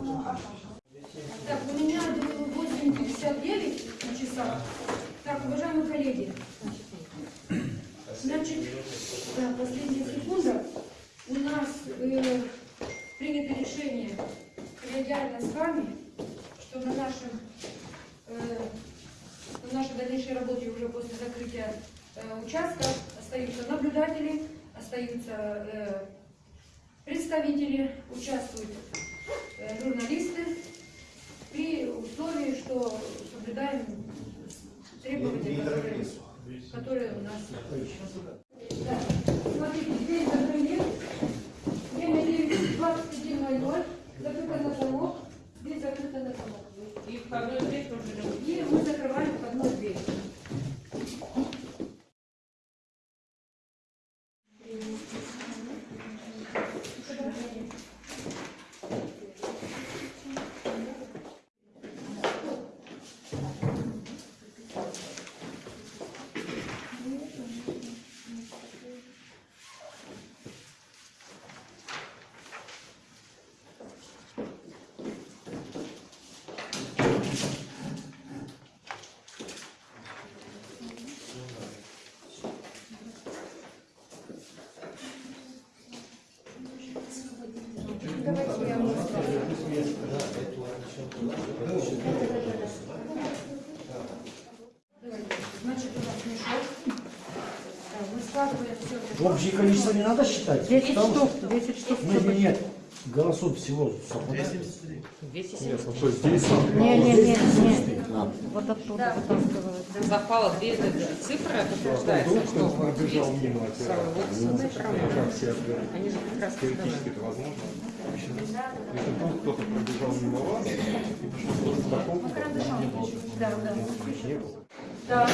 Так, у меня 8.59 на часах. Так, уважаемые коллеги, значит, да, последняя секунда. У нас э, принято решение коллегиально с вами, что на нашем э, в нашей дальнейшей работе уже после закрытия э, участка остаются наблюдатели, остаются э, представители, участвуют э, журналисты при условии, что соблюдаем требования, которые, которые у нас. Да. Смотрите, дверь закрыли. Время 21.00. Закрыто на замок. Дверь закрыта на замок. И входной дверь тоже И мы закрываем входную дверь. Давайте я вам расскажу. Давайте. Значит, у нас мешок. Да, Мы складываем все. Общее количество не надо считать? 10 Потому штук, что- 10 штук. Нет, нет, нет. Голосов всего совпадает. 270. Не, не, не, не. А, Вот оттуда вытаскивают. Запала две цифры, подтверждается, что вот пробежал мимо отбирают? Они же как раз Теоретически это возможно. Если вдруг кто-то пробежал мимо вас и пришел к такому, Да, да.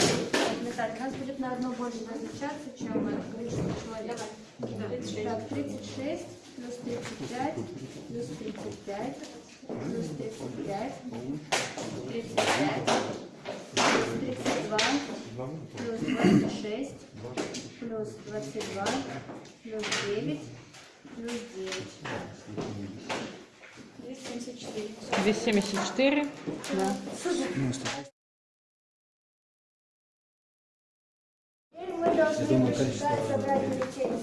Так, у нас будет на одно больше различаться, чем количество человек. Так, 36 плюс 35 плюс 35 плюс 35 35 плюс 32 плюс 26 плюс 22 плюс 9 плюс 9. 274. 274. Теперь должны собрать бюллетени.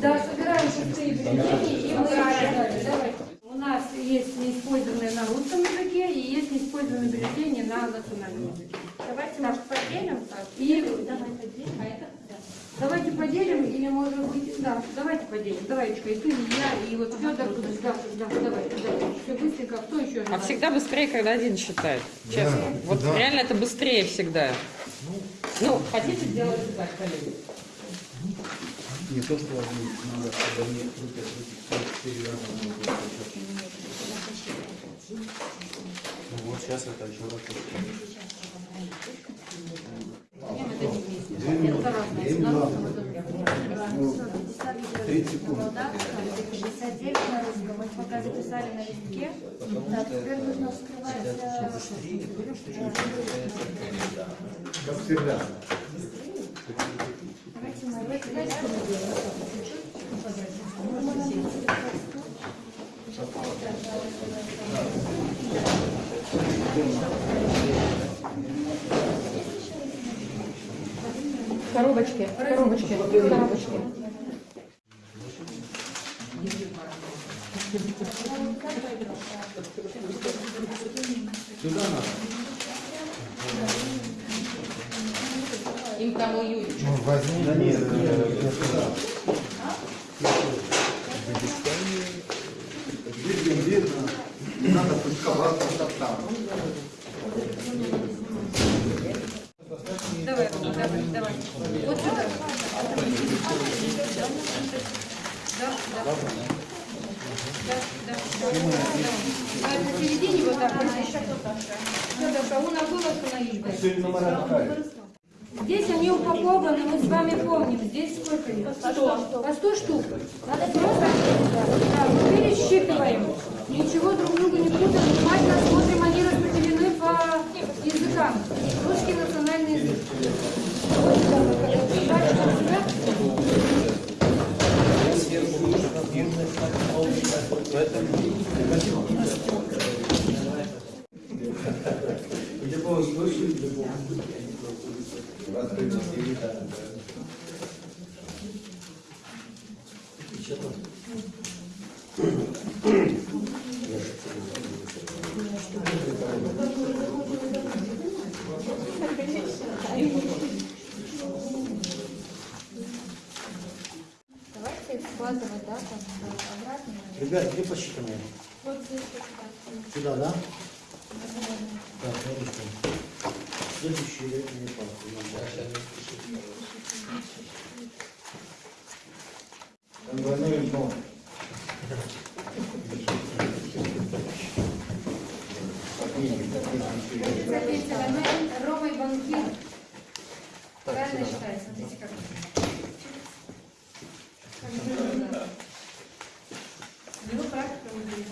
Да, собираем шестые бюллетени и мы. Давайте. У нас есть неиспользованные на русском языке и есть неиспользованные бюллетени на национальном языке. Давайте, может, поделим так? И Давай поделим. А это? Да. давайте поделим или может быть, да, давайте поделим. Давайте, и ты, и я, и вот Федор, да, да, давай, давай. Все быстренько, кто еще? А всегда быстрее, когда один считает. Честно. Вот реально это быстрее всегда. Ну, хотите сделать так, коллеги? Не то, что они надо, чтобы они крутят эти 44 раза. надо. Ну вот сейчас это еще раз. Две минуты. Две минуты. Ну, 30 секунд. Да, 69 на русском. Мы пока записали на листке. Так, теперь нужно вскрывать Как всегда. Давайте мы давайте мы делаем. Коробочки, коробочки, коробочки. Сюда надо. Им там уютнее. Да нет, э, сюда. Видно, видно. Надо пусковаться там. Давай, давай, давай. Вот сюда. Да, да. Да, да, да. А посередине вот так. Федор, у нас было остановить. Сегодня номера какая? Здесь они упакованы, мы с вами помним. Здесь сколько их? Сто. По сто штук. Надо просто... Да, мы пересчитываем. Ничего друг друга не путаем. Внимательно смотрим, они распределены по языкам. Русский национальный язык. Вот сюда, вот это. Дальше сюда. Давайте их складывать, да, там, Ребят, где посчитанные? Вот здесь. Сюда, да? Так, смотрите. Следующий летний парк. Там двойное дно. Записывай, мы Рома и банкир. Правильно считаю, смотрите как. Его практика выглядит.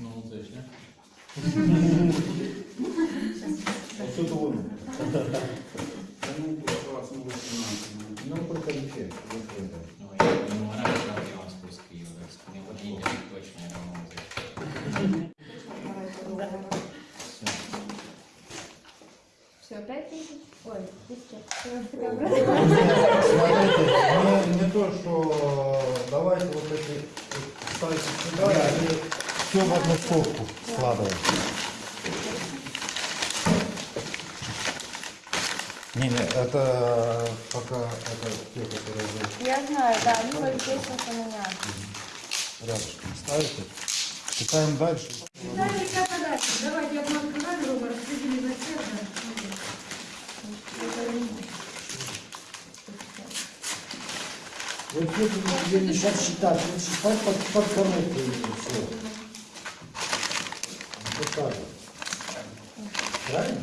Ну, вот здесь, Отсюда вон. Ну, только ничего. Ну, я не могу в белом списке ее, не владение точно, я могу взять. Все, пять тысяч? Ой, тысяча. Смотрите, не, не то, что давайте вот эти ставьте сюда и все в одну стопку складываем. Не, не, это пока это те, которые вы Я знаю, да, они вот здесь вот у меня. рядышком ставите. Читаем дальше. Как дальше? Давайте я вам сказали, Рома, распределили на всех, да. Вот это не сейчас считать, вот считать под, под коробкой все. Вот так. Правильно?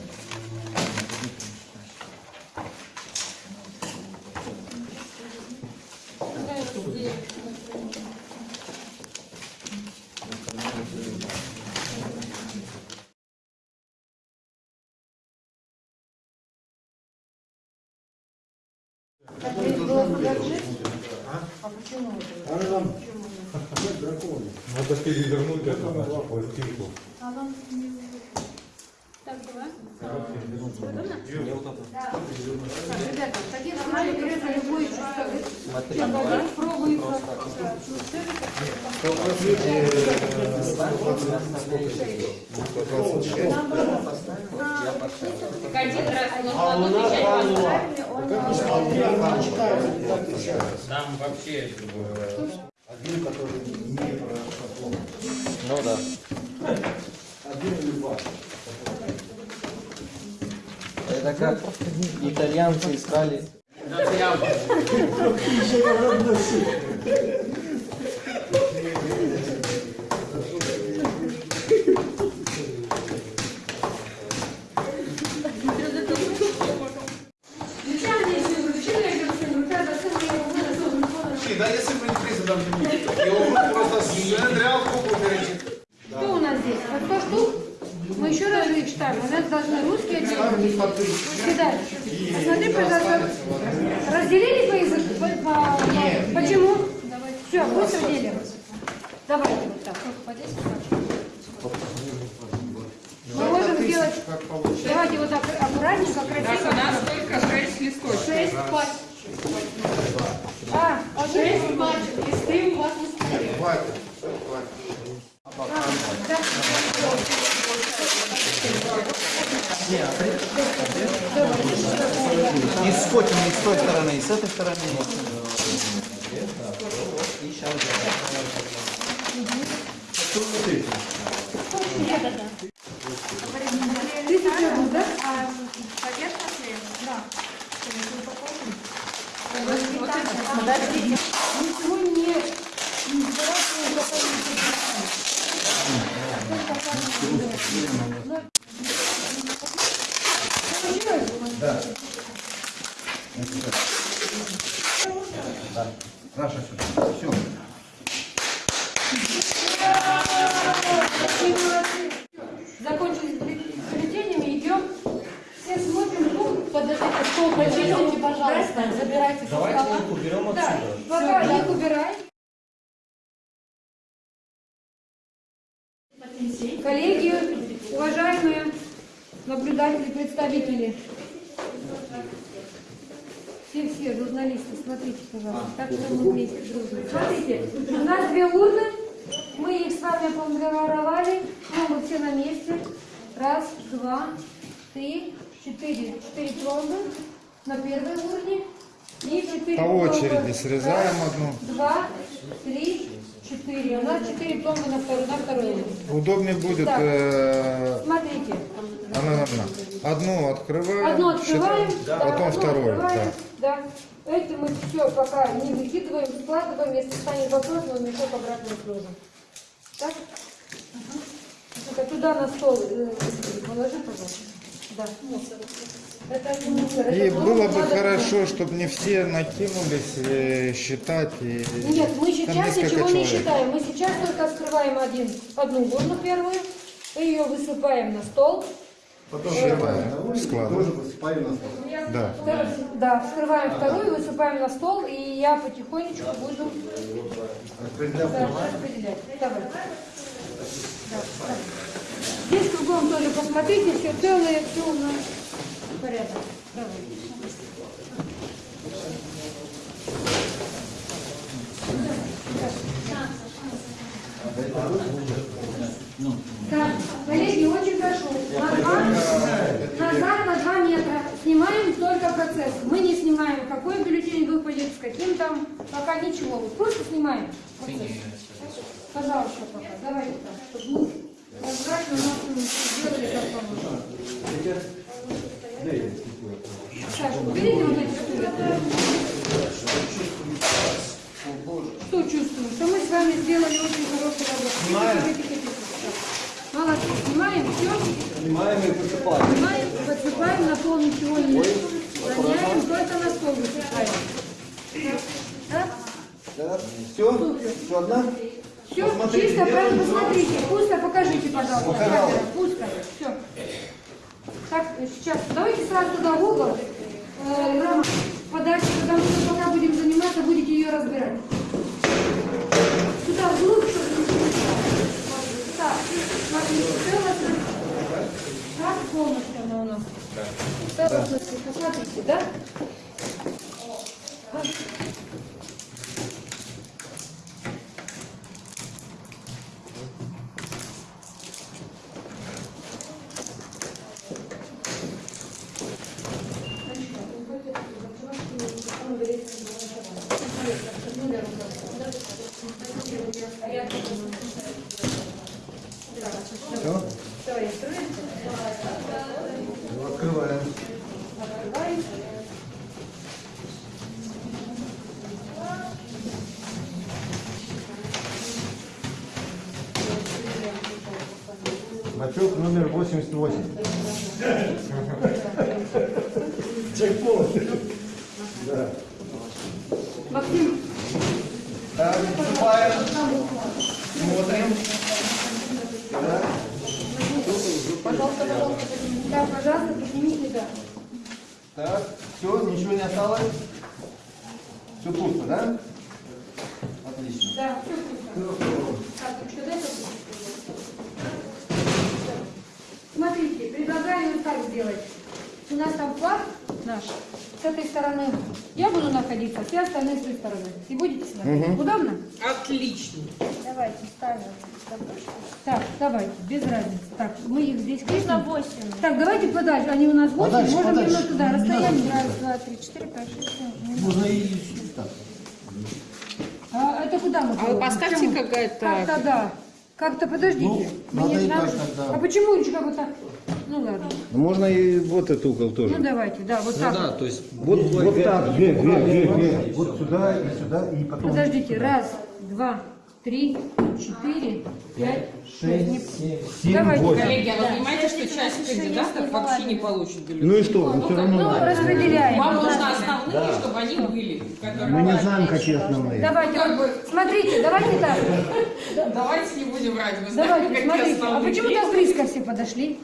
А нам нет дракона. Надо перевернуть эту нашу пластинку. Так, давай. Удобно? Так, ребята, таких случаях берете любой. Пробуем. Так один раз можно отвечать Там вообще Один, который не про шаблон. Ну да. Один люба. Это как итальянцы искали. Вручание, если вручили, я говорю, рука засыпала, я его вынесу, Да, если бы не приз, там его просто сценарий куклу перейти. Что у нас здесь? По 100 штук? Мы еще раз их читаем. У нас должны русские отдельно. Вот сюда. Посмотри, пожалуйста. Разделили по языку? По, по- по- Почему? Все, быстро делим. Давайте вот так. Мы можем сделать... Давайте вот так аккуратненько, Так, у красиво. нас только шесть листочков. Шесть пачек. А, шесть пачек. Листы у вас на столе. Хватит. А, Зафотим и с той стороны, и с этой стороны. И сейчас Тысяча рублей, да? А поверхностные? Да. Ничего не... не сбирать, не Сюда. Все. Закончили с бюллетенями, идем. Все смотрим, ну, подождите, стол почистите, пожалуйста, забирайте Давайте их уберем Да, отсюда. пока их убирай. Коллеги, уважаемые наблюдатели, представители, все-все журналисты, смотрите, пожалуйста, так что мы вместе дружно. Смотрите, у нас две урны, мы их с вами оформировали, ну, мы все на месте. Раз, два, три, четыре, четыре пломбы на первой урне и четыре По очереди срезаем Раз, одну. Два, три, четыре. У нас четыре пломбы на второй, на второй урне. Удобнее будет... Так. э, Смотрите. Она, она. Одну открываем. Одну открываем, считаем, да, потом одну вторую. открываем, Да. да. Это мы все пока не выкидываем, складываем, если станет вопрос, мы мешок обратно сложим. Так? Это туда на стол э, положи, пожалуйста. Да. Это не мусор, И это было бы хорошо, чтобы не все накинулись э, считать. И... Нет, мы сейчас ничего не человек. считаем. Мы сейчас только скрываем один, одну урну первую, ее высыпаем на стол. Потом складываем. складываем. высыпаем на стол. Да. Втор- Да, вскрываем вторую, высыпаем на стол, и я потихонечку буду распределять. Давай. Да, да. Здесь кругом тоже посмотрите, все целое, все у нас порядок. Давай. Так, коллеги, очень прошу, на два, назад на 2 метра процесс. Мы не снимаем, какой бюллетень выпадет, с каким там, пока ничего. Вот Просто снимаем процесс. Пожалуйста, пока. Давайте так, чтобы мы прозрачно у нас м, сделали как положено. Саша, уберите вот эти стулья. Что чувствуем? Что мы с вами сделали очень хорошую работу. Снимаем. Молодцы. Снимаем все. Снимаем и высыпаем. Снимаем, подсыпаем, на пол ничего не роняем, только на высыпаем. Да? Все? Все одна? Все, чисто, правильно, посмотрите. Пусто, покажите, пожалуйста. Камера, пусто. Все. Так, сейчас, давайте сразу туда в угол. Э, подальше, потому что пока будем заниматься, будете ее разбирать. Сюда, вглубь, чтобы не. Так, смотрите, все у нас так полностью она у нас. В целостности, посмотрите, да? 188. Джекпот. Да. Максим. Так, выступаем. Смотрим. Да. Пожалуйста, пожалуйста. Пожалуйста, поднимите, да. Так, все, ничего не осталось. Все пусто, да? Находиться, все остальные с той стороны. И будете смотреть. Удобно? Отлично. Давайте ставим. Так, давайте, без разницы. Так, мы их здесь крепим. 8. Так, давайте подальше. Они у нас 8, Подальше, можем подальше. немного туда. Расстояние. Раз, два, три, четыре, пять, шесть, семь. Можно и так. А это куда мы А вы Почему? какая-то... Как-то да. Как-то подождите. Ну, Мне надо и надо- тогда. А почему Юлечка вот так? Ну ладно. Можно и вот этот угол тоже. Ну давайте, да, вот так. вот. то есть Вот, вот так, вверх, вверх, вверх, вверх. Вот сюда и сюда, и потом... Подождите, раз, два, три, четыре, пять, шесть. Семь, Давайте, восемь. Коллеги, а вы понимаете, что часть кандидатов вообще не получит бюллетень? Ну и что, ну все равно Ну, надо. распределяем. Вам нужно основные, чтобы они были. которые Мы не знаем, какие основные. Давайте, вот, смотрите, давайте так. Давайте не будем врать, вы знаете, Давайте, какие смотрите. А основные почему так близко все подошли?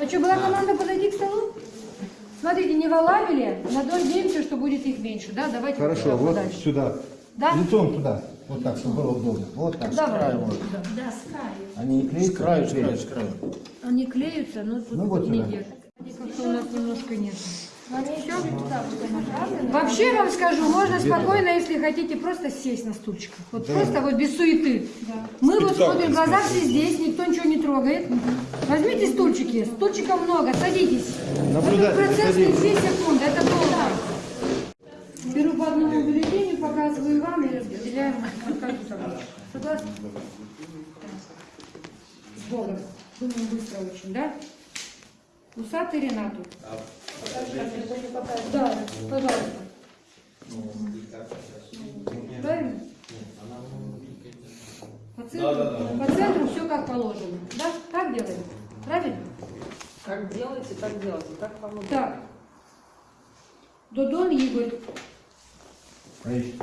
А что, была команда подойти к столу? Смотрите, не в Алабеле, надеемся, что будет их меньше, да? Давайте Хорошо, вот подальше. сюда. Да? Лицом туда. Вот так, чтобы было удобно. Вот так, с Давай. краю можно. Да, с краю. Они не клеят? С краю, с краю, с краю. Они клеются, но тут Ну, вот не держат. Как-то у нас немножко нет. Вообще вам скажу, можно спокойно, если хотите, просто сесть на стульчиках. Вот просто вот без суеты. Мы вот смотрим, глаза все здесь, никто ничего не трогает. Возьмите стульчики, стульчиков много, садитесь. Наблюдайте, Этот процесс не садитесь. 2 секунды, это долго. Беру по одному бюллетеню, показываю вам табличку. Согласны? С Богом. Думаю, быстро очень, да? Усатый Ренату. Да, пожалуйста. Правильно? По центру, по центру все как положено. Да? Так делаем? Правильно? Как делаете, так делайте. Как вам удобно. Так. Додон Игорь. Ай,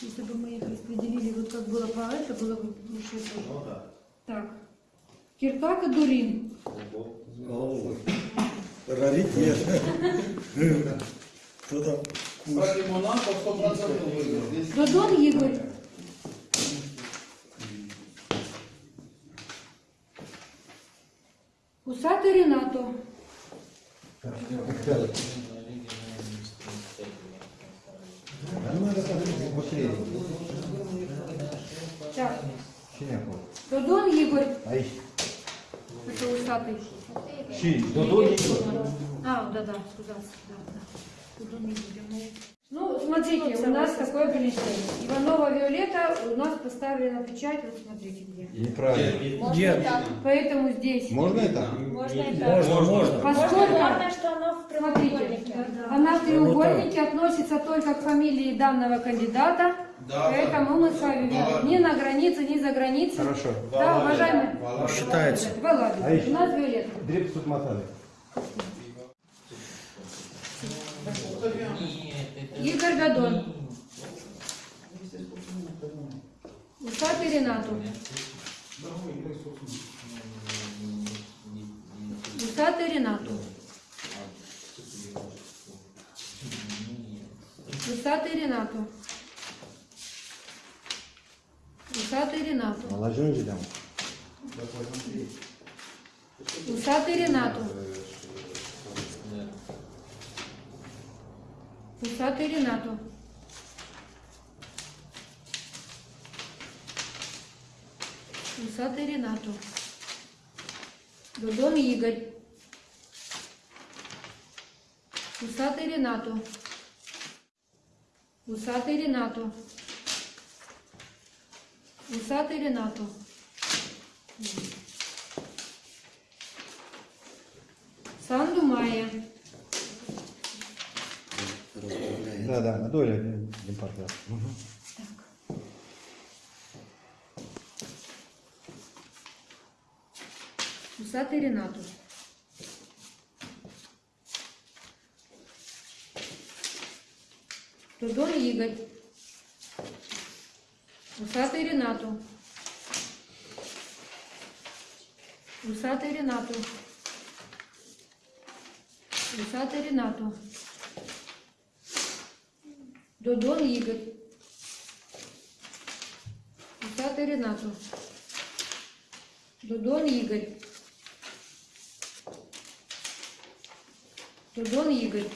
Если бы мы их распределили, вот как было по это, было бы лучше тоже. Так. Киртака Дурин. Раритет. Кто там? Кстати, Монако 100% выиграл. Додон Игорь. Усатый Ренато. Ну, надо посмотреть, быстрее. Так. Синяков. Додон Игорь. Ай, Это усатый. щи, Додо Игорь. А, да, да, туда, да, да. Туда мы идем. Ну, смотрите, у нас такое бюллетень. Иванова Виолетта, у нас поставлена печать, вот смотрите где. Неправильно. Можно и так. Поэтому здесь, Можно это? Можно и так. поскольку Главное, что оно в Смотрите, прямоугольнике. она в треугольнике относится только к фамилии данного кандидата, Да, поэтому мы с вами Да. ни на границе, ни за границей. Хорошо. Да, уважаемые. Считается. Володя, А у нас Виолетта. Дребс тут мотали. Игорь Дадон. Усатый Ренату. Усатый Ренату. Усатый Ренату. Усатый Ренату. Молодежь же там. Усатый Ренату. Усатый Ренату. Усатый Ренату. Дудон Игорь. Усатый Ренату. Усатый Ренату. Усатый Ренату. Санду Майя. Да, да, на долю департамент. Усатый Ренату. Дудон Игорь. Усатый Ренату. Усатый Ренату. Усатый Ренату. Додон Игорь. Усатый Ренату. Додон Игорь. Дудон Игорь.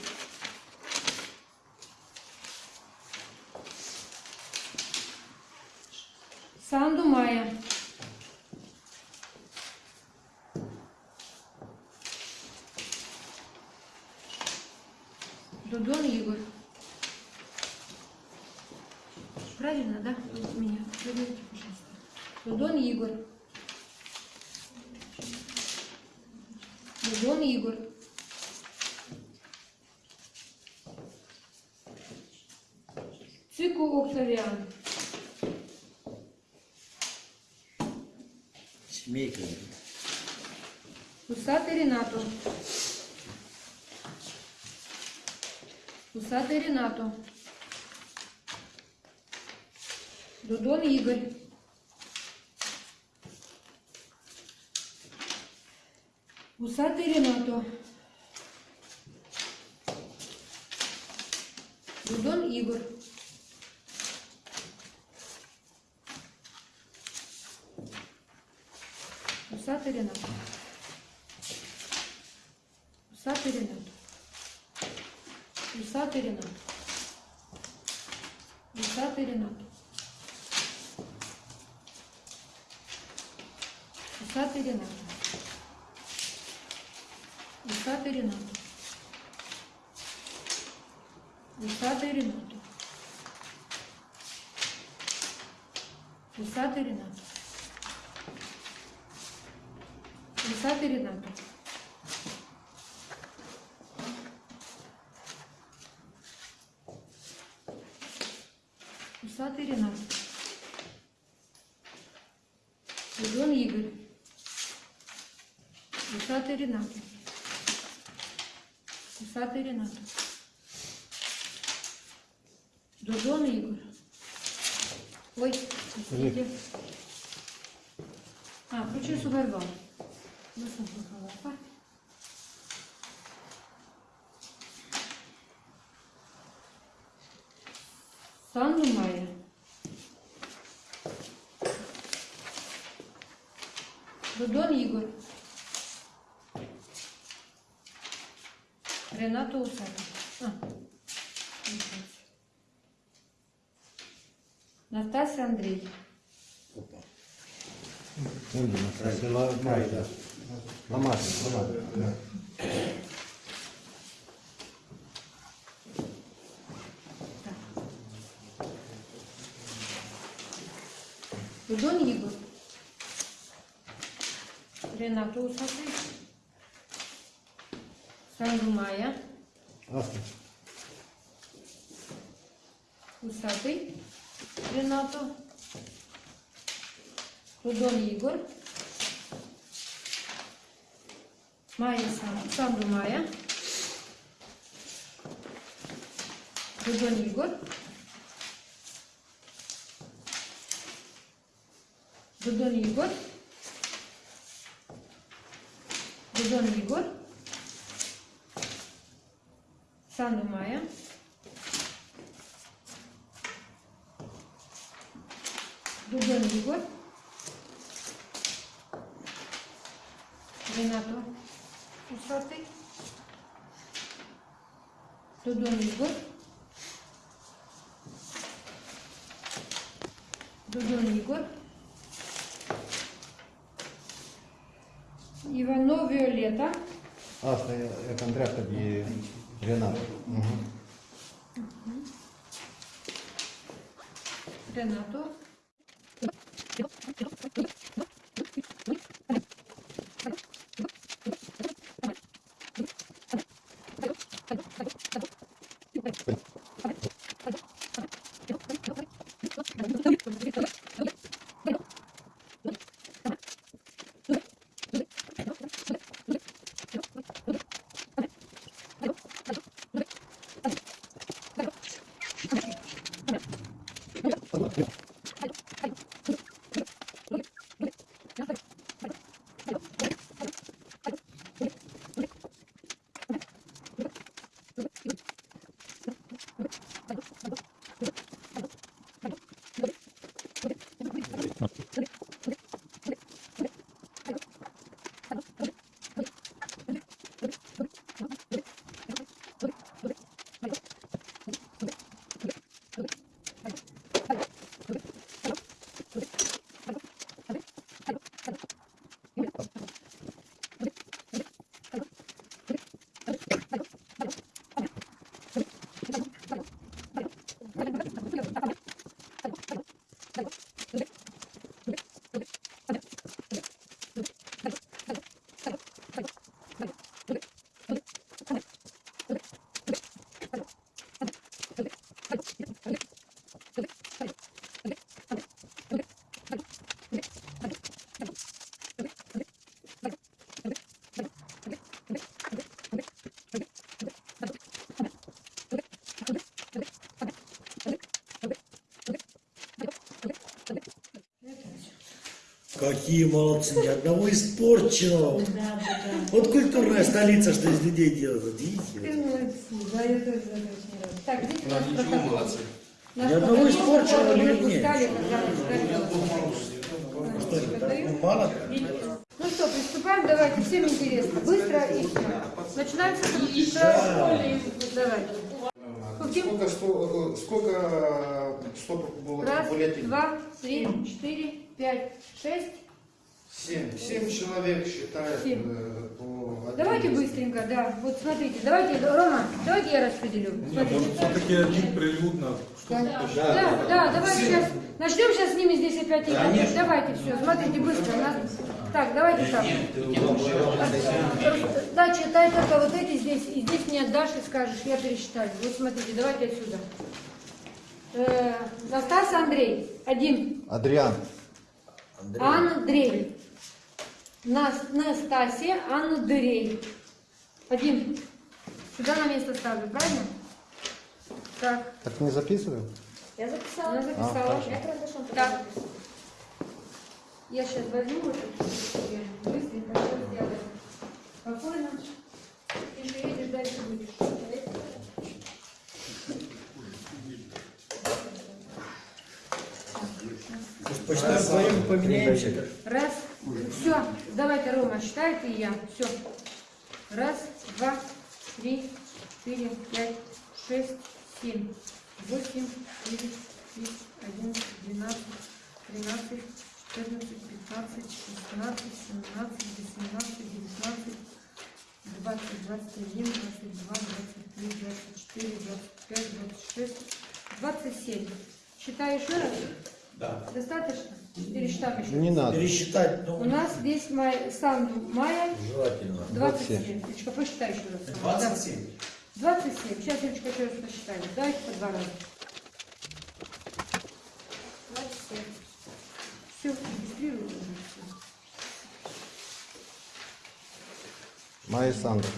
Додон Ігор. Додон Игорь. Цику Октавіан. Семейка. Усатый Ренату. Усатый Ренату. Дудон Игорь. Гусати Ренато. Будон Ігор. Усатый Ренат. Усатый Ренат. Усатый Ренат. Игорь. Рената Усатов. А. Андрей. Опа. Натася Ломада. Ломада. Ломада. Renato Usasay. Սանդրումայա, Усатый, Ренато, Рудон Игорь, Майя Сандумая, Рудон Игорь, Рудон Игорь, сезонный год, Сану Мая. Дубленый год. Ренату усатый. Дудонный год. Дудонный год. Иванов Виолетта. А, это Андреа и Ренат. Угу. Ренату. Какие молодцы, ни одного испорченного. Вот культурная столица, что из людей делают, видите? Да, я тоже. Так, нас Ничего, протокол. молодцы. Наш Ни одного испорченного или нет? Ну, мало? Ну что, приступаем, давайте, всем интересно. Быстро и все. Начинаем с Давай. Каким? Сколько, э, сколько стопок было Раз, два, три, четыре, пять, шесть. Семь. Семь человек считают Семь. э, по Давайте быстренько, да. Вот смотрите, давайте, Рома, давайте я распределю. Смотрите. все-таки один прилюдно. Да, да, да, давайте сейчас. Начнем сейчас с ними здесь опять играть. Давайте все, смотрите быстро. нас- Так, давайте так. Да, читай только вот эти здесь, и здесь мне отдашь и скажешь, я пересчитаю. Вот смотрите, давайте отсюда. Э, Настасья Андрей, один. Адриан. Андрей. Нас- Настасья Андрей. Один. Сюда на место ставлю, правильно? Так, Так не записываем? Я записала. она записала. Я карандашом Так. записала. Я сейчас возьму вот это быстренько все сделаем. Спокойно. Ты же едешь, дальше будешь. Почитаем вдвоем поменяемся. Раз. Все. Давайте, Рома, считай ты и я. Все. Раз, два, три, четыре, пять, шесть, семь, восемь, девять, десять, одиннадцать, двенадцать, тринадцать, четырнадцать, пятнадцать, шестнадцать, семнадцать, восемнадцать, девятнадцать, двадцать, двадцать один, двадцать два, двадцать три, двадцать четыре, двадцать пять, двадцать шесть, двадцать семь. Считай еще раз? Да. Достаточно? Пересчитаем еще. Не надо. Пересчитать, У ну, нас здесь май, Санду Майя желательно. 27. Ильичка, посчитай еще раз. 27? 27. Сейчас, Ильичка, еще раз посчитаем. Давайте по два раза. 27. Все, регистрируем уже все. Майя Сандра.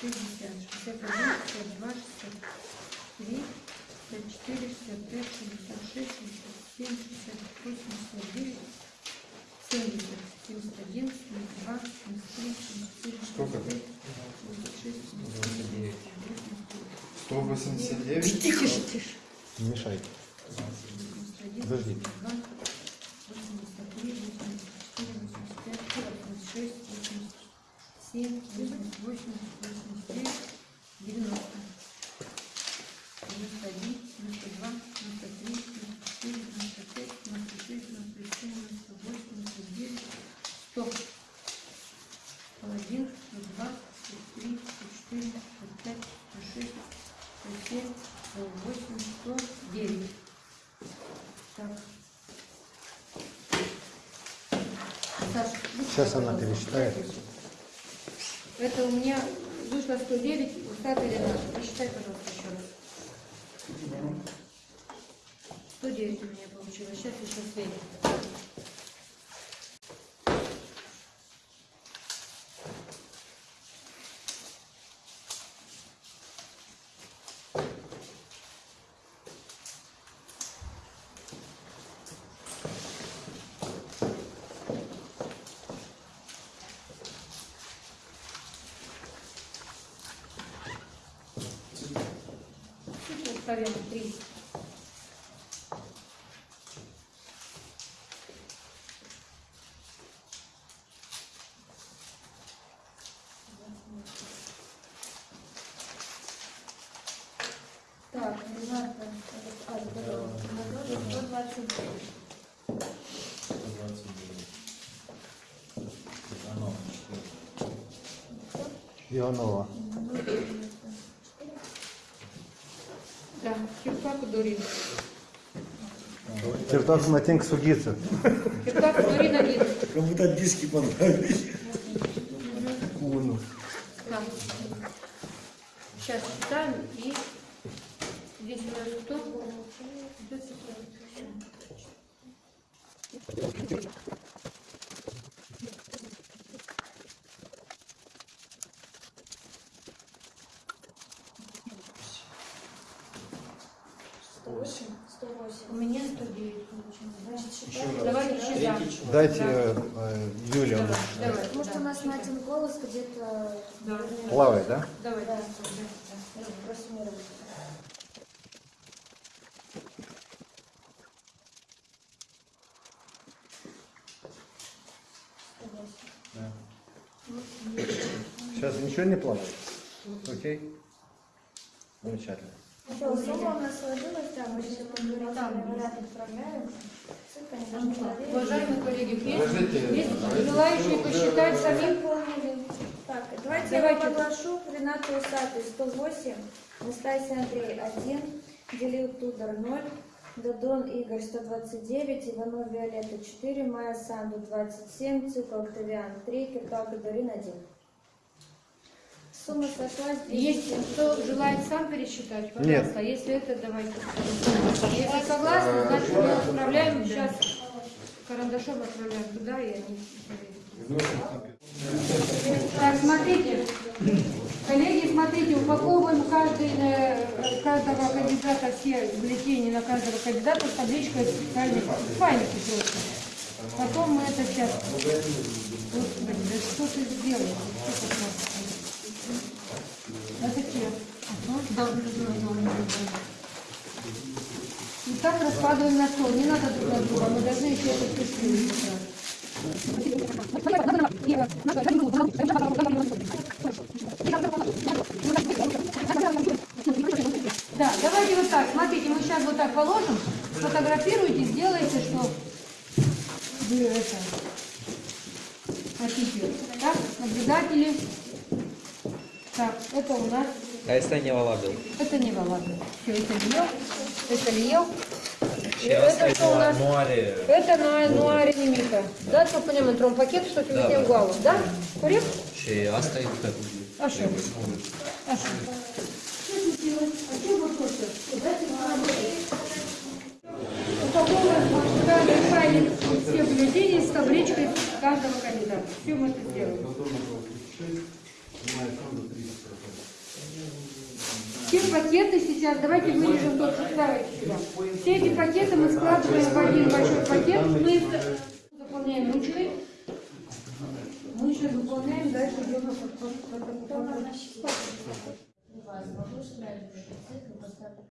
60, 61, 62, 63, 54, 65, 66, 67, Сейчас она пересчитает. Это у меня вышло 109, у Саты Рената. Посчитай, пожалуйста, еще раз. 109 у меня получилось. Сейчас еще сверим. проверим. Три. Так, Рената, а, Двадцать 129. Ионова. Дурин. Чертаться на тень к судиться. Кирпак Дурин один. Кому-то диски понравились. Сейчас читаем и здесь у нас кто? Идет ситуация. У меня 109 получилось. Давайте считаем. Дайте э, Юле. он Давай, Потому что у нас Натин голос где-то... Да. Плавает, да? Давай. Да, просуммировать. Сейчас ничего не плавает? Окей. Замечательно. Все, сумма у нас сложилась, да, мы сейчас предварительный вариант отправляем. Ссылка не должна проверить. Уважаемые коллеги, есть, желающие посчитать самим? Выполнили. Так, давайте, я Давайте. вам оглашу. Ренату Усатый 108, Настасья Андрей 1, Делил Тудор 0, Дадон Игорь 129, Иванов Виолетта 4, Майя Санду 27, Цикл Октавиан 3, Киртал Гадарин 1. Сумма сошлась. Есть кто желает сам пересчитать? Пожалуйста, если это, давайте. Если согласны, значит мы отправляем сейчас карандашом отправляем туда и они. Так, смотрите. Коллеги, смотрите, упаковываем каждый, э, каждого кандидата все бюллетени на каждого кандидата с табличкой специальной файлики просто. Потом мы это сейчас... Господи, да что ты? Что ты да, да. И так раскладываем на стол. Не надо друг на друга, мы должны еще это все Да, давайте вот так. Смотрите, мы сейчас вот так положим, сфотографируйте, сделайте, что вы это хотите. Так, наблюдатели. Так, это у нас А если не Володя? это не ладно. Все, это не ел. Это не ел. И это что у нас? Это на нуаре немика. Да, что по нему тром пакет, что ты везде угла. Да? Курим? Ще оставить как А что? А что? А что вы хотите? Дайте мне работать. Упаковываем каждый файлик все бюллетени с табличкой каждого кандидата. Все мы это сделаем. Пакеты сейчас, давайте вырежем тот, что сюда. Все эти пакеты мы складываем в один большой пакет. Мы заполняем ручкой. Мы сейчас заполняем, дальше идем